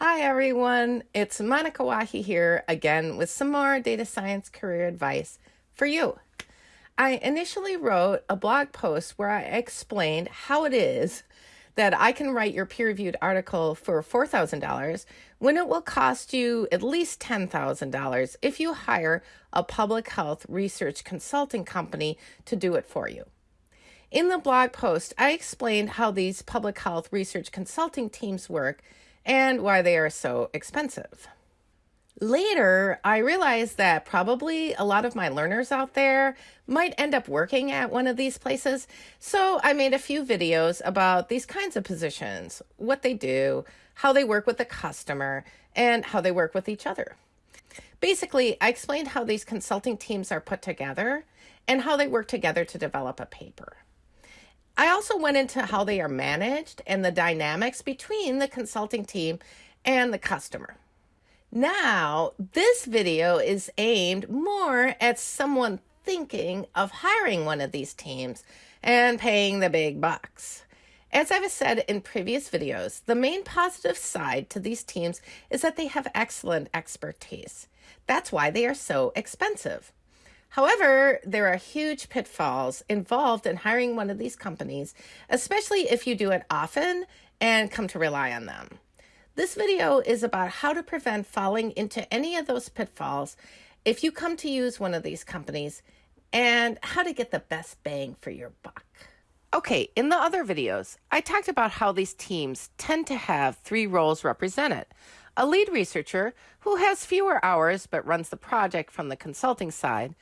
Hi everyone, it's Monika Wahi here again with some more data science career advice for you. I initially wrote a blog post where I explained how it is that I can write your peer reviewed article for $4,000 when it will cost you at least $10,000 if you hire a public health research consulting company to do it for you. In the blog post, I explained how these public health research consulting teams work and why they are so expensive. Later, I realized that probably a lot of my learners out there might end up working at one of these places. So I made a few videos about these kinds of positions, what they do, how they work with the customer, and how they work with each other. Basically, I explained how these consulting teams are put together and how they work together to develop a paper. I also went into how they are managed and the dynamics between the consulting team and the customer. Now, this video is aimed more at someone thinking of hiring one of these teams and paying the big bucks. As I've said in previous videos, the main positive side to these teams is that they have excellent expertise. That's why they are so expensive. However, there are huge pitfalls involved in hiring one of these companies, especially if you do it often and come to rely on them. This video is about how to prevent falling into any of those pitfalls if you come to use one of these companies and how to get the best bang for your buck. Okay, in the other videos, I talked about how these teams tend to have three roles represented. A lead researcher who has fewer hours but runs the project from the consulting side,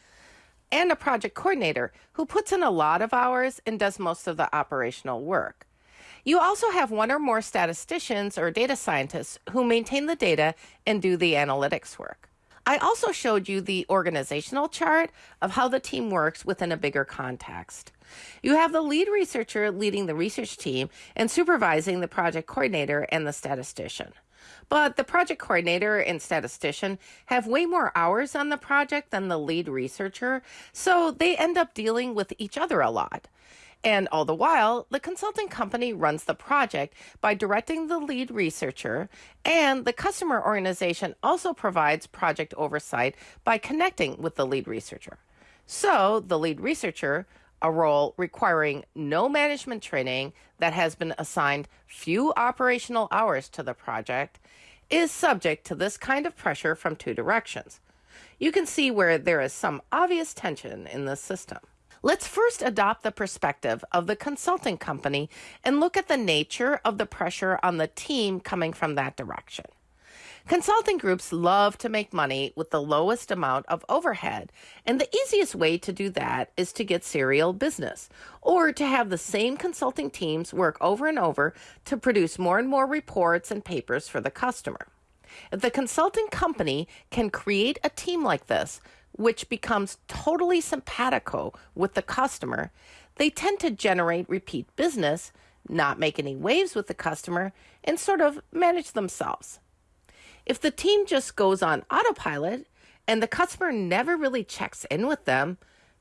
and a project coordinator who puts in a lot of hours and does most of the operational work. You also have one or more statisticians or data scientists who maintain the data and do the analytics work. I also showed you the organizational chart of how the team works within a bigger context. You have the lead researcher leading the research team and supervising the project coordinator and the statistician. But the project coordinator and statistician have way more hours on the project than the lead researcher, so they end up dealing with each other a lot. And all the while, the consulting company runs the project by directing the lead researcher, and the customer organization also provides project oversight by connecting with the lead researcher. So the lead researcher a role requiring no management training that has been assigned few operational hours to the project is subject to this kind of pressure from two directions. You can see where there is some obvious tension in this system. Let's first adopt the perspective of the consulting company and look at the nature of the pressure on the team coming from that direction. Consulting groups love to make money with the lowest amount of overhead, and the easiest way to do that is to get serial business or to have the same consulting teams work over and over to produce more and more reports and papers for the customer. If the consulting company can create a team like this, which becomes totally simpatico with the customer, they tend to generate repeat business, not make any waves with the customer, and sort of manage themselves. If the team just goes on autopilot and the customer never really checks in with them,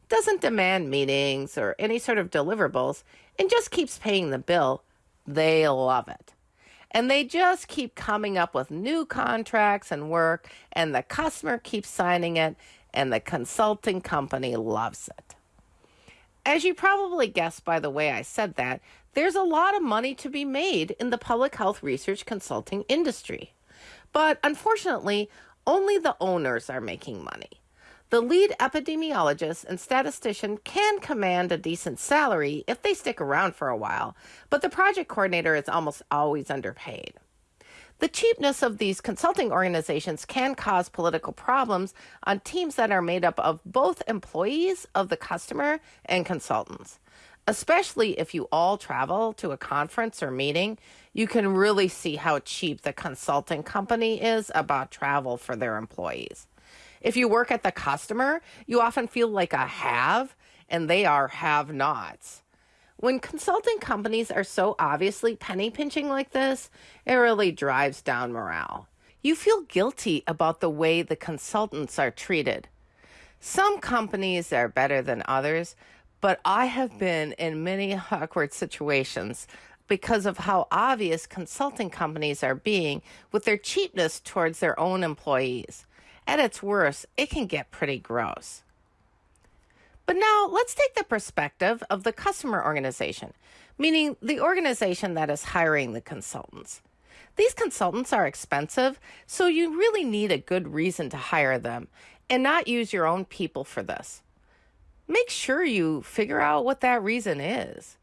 doesn't demand meetings or any sort of deliverables, and just keeps paying the bill, they love it. And they just keep coming up with new contracts and work, and the customer keeps signing it, and the consulting company loves it. As you probably guessed by the way I said that, there's a lot of money to be made in the public health research consulting industry. But unfortunately, only the owners are making money. The lead epidemiologist and statistician can command a decent salary if they stick around for a while, but the project coordinator is almost always underpaid. The cheapness of these consulting organizations can cause political problems on teams that are made up of both employees of the customer and consultants especially if you all travel to a conference or meeting, you can really see how cheap the consulting company is about travel for their employees. If you work at the customer, you often feel like a have, and they are have nots. When consulting companies are so obviously penny pinching like this, it really drives down morale. You feel guilty about the way the consultants are treated. Some companies are better than others, but I have been in many awkward situations because of how obvious consulting companies are being with their cheapness towards their own employees. At its worst, it can get pretty gross. But now let's take the perspective of the customer organization, meaning the organization that is hiring the consultants. These consultants are expensive, so you really need a good reason to hire them and not use your own people for this. Make sure you figure out what that reason is.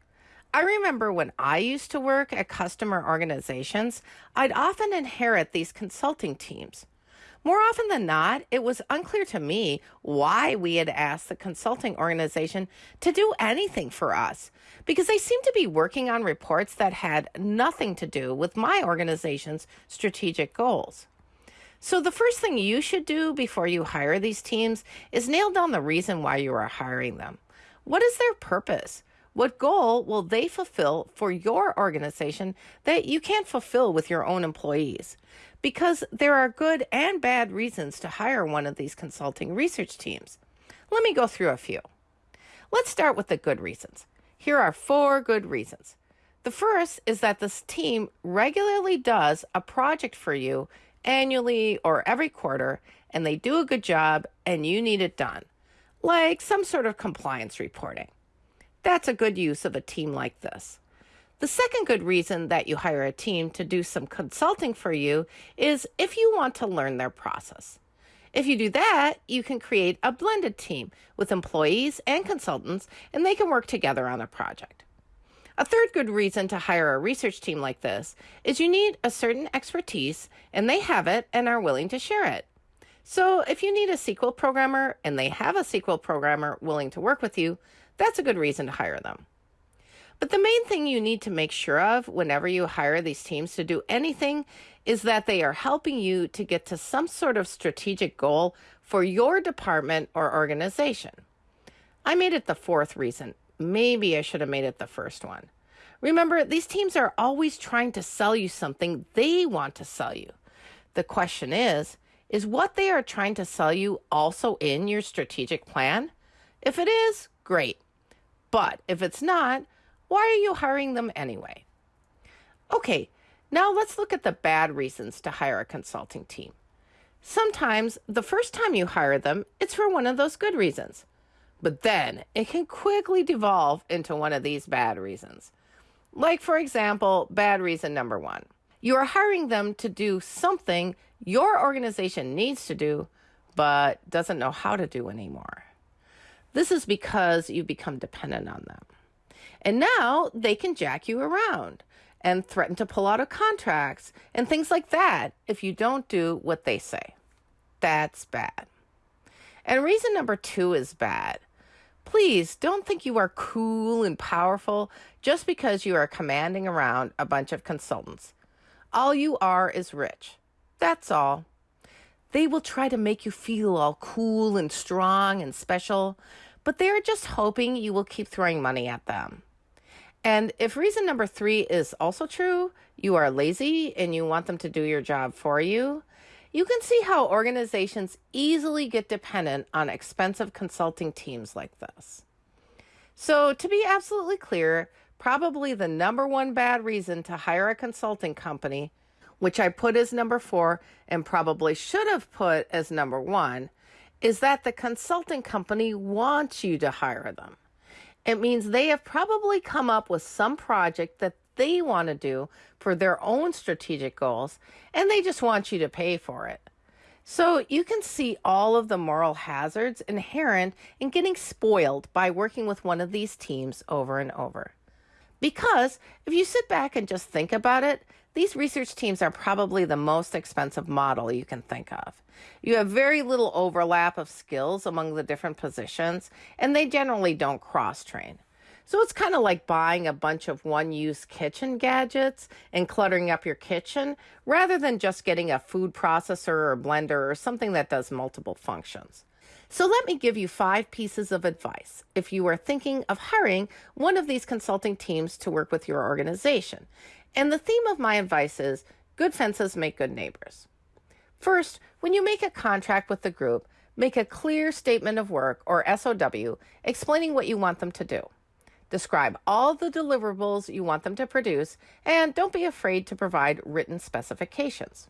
I remember when I used to work at customer organizations, I'd often inherit these consulting teams. More often than not, it was unclear to me why we had asked the consulting organization to do anything for us because they seemed to be working on reports that had nothing to do with my organization's strategic goals. So, the first thing you should do before you hire these teams is nail down the reason why you are hiring them. What is their purpose? What goal will they fulfill for your organization that you can't fulfill with your own employees? Because there are good and bad reasons to hire one of these consulting research teams. Let me go through a few. Let's start with the good reasons. Here are four good reasons. The first is that this team regularly does a project for you annually or every quarter, and they do a good job and you need it done, like some sort of compliance reporting. That's a good use of a team like this. The second good reason that you hire a team to do some consulting for you is if you want to learn their process. If you do that, you can create a blended team with employees and consultants, and they can work together on a project. A third good reason to hire a research team like this is you need a certain expertise, and they have it and are willing to share it. So, if you need a SQL programmer and they have a SQL programmer willing to work with you, that's a good reason to hire them. But the main thing you need to make sure of whenever you hire these teams to do anything is that they are helping you to get to some sort of strategic goal for your department or organization. I made it the fourth reason. Maybe I should have made it the first one. Remember, these teams are always trying to sell you something they want to sell you. The question is, is what they are trying to sell you also in your strategic plan? If it is, great. But if it's not, why are you hiring them anyway? Okay, now let's look at the bad reasons to hire a consulting team. Sometimes the first time you hire them, it's for one of those good reasons. But then it can quickly devolve into one of these bad reasons. Like, for example, bad reason number one you are hiring them to do something your organization needs to do, but doesn't know how to do anymore. This is because you become dependent on them. And now they can jack you around and threaten to pull out of contracts and things like that if you don't do what they say. That's bad. And reason number two is bad. Please don't think you are cool and powerful just because you are commanding around a bunch of consultants. All you are is rich. That's all. They will try to make you feel all cool and strong and special, but they are just hoping you will keep throwing money at them. And if reason number three is also true, you are lazy and you want them to do your job for you, you can see how organizations easily get dependent on expensive consulting teams like this. So, to be absolutely clear, probably the number one bad reason to hire a consulting company which I put as number four and probably should have put as number one, is that the consulting company wants you to hire them. It means they have probably come up with some project that they want to do for their own strategic goals, and they just want you to pay for it. So you can see all of the moral hazards inherent in getting spoiled by working with one of these teams over and over. Because if you sit back and just think about it, these research teams are probably the most expensive model you can think of. You have very little overlap of skills among the different positions, and they generally don't cross train. So it's kind of like buying a bunch of one use kitchen gadgets and cluttering up your kitchen rather than just getting a food processor or blender or something that does multiple functions. So let me give you five pieces of advice if you are thinking of hiring one of these consulting teams to work with your organization. And the theme of my advice is good fences make good neighbors. First, when you make a contract with the group, make a clear statement of work or SOW explaining what you want them to do. Describe all the deliverables you want them to produce, and don't be afraid to provide written specifications.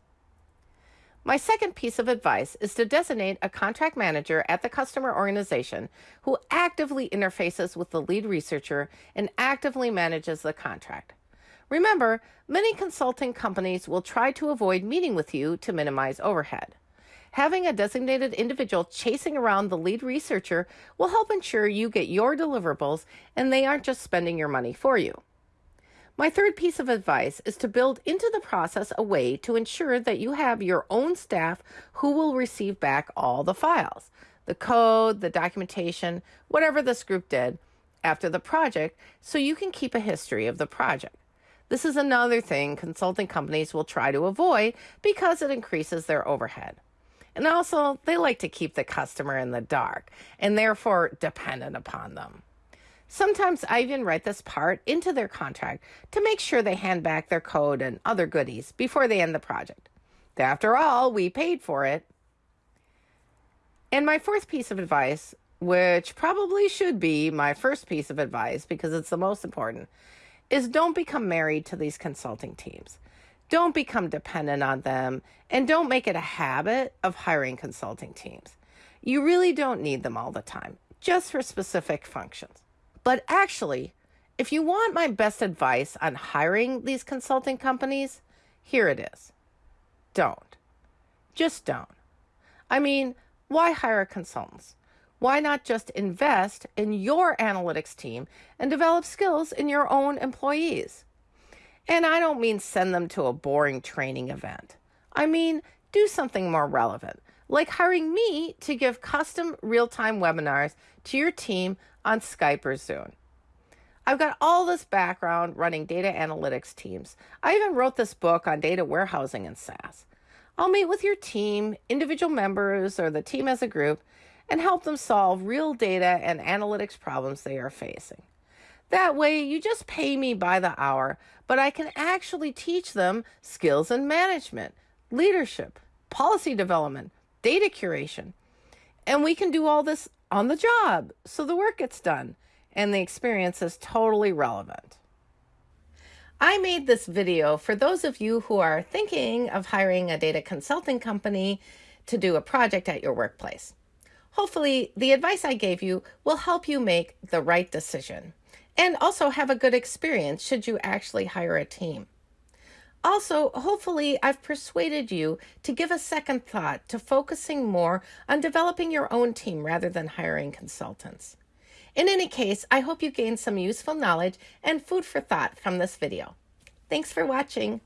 My second piece of advice is to designate a contract manager at the customer organization who actively interfaces with the lead researcher and actively manages the contract. Remember, many consulting companies will try to avoid meeting with you to minimize overhead. Having a designated individual chasing around the lead researcher will help ensure you get your deliverables and they aren't just spending your money for you. My third piece of advice is to build into the process a way to ensure that you have your own staff who will receive back all the files, the code, the documentation, whatever this group did after the project, so you can keep a history of the project. This is another thing consulting companies will try to avoid because it increases their overhead. And also, they like to keep the customer in the dark and therefore dependent upon them. Sometimes I even write this part into their contract to make sure they hand back their code and other goodies before they end the project. After all, we paid for it. And my fourth piece of advice, which probably should be my first piece of advice because it's the most important, is don't become married to these consulting teams. Don't become dependent on them and don't make it a habit of hiring consulting teams. You really don't need them all the time, just for specific functions. But actually, if you want my best advice on hiring these consulting companies, here it is. Don't. Just don't. I mean, why hire consultants? Why not just invest in your analytics team and develop skills in your own employees? And I don't mean send them to a boring training event. I mean, do something more relevant, like hiring me to give custom real time webinars to your team on Skype or Zoom. I've got all this background running data analytics teams. I even wrote this book on data warehousing and SAS. I'll meet with your team, individual members, or the team as a group, and help them solve real data and analytics problems they are facing. That way, you just pay me by the hour, but I can actually teach them skills in management, leadership, policy development, data curation. And we can do all this on the job so the work gets done and the experience is totally relevant. I made this video for those of you who are thinking of hiring a data consulting company to do a project at your workplace. Hopefully, the advice I gave you will help you make the right decision and also have a good experience should you actually hire a team. Also, hopefully, I've persuaded you to give a second thought to focusing more on developing your own team rather than hiring consultants. In any case, I hope you gained some useful knowledge and food for thought from this video. Thanks for watching.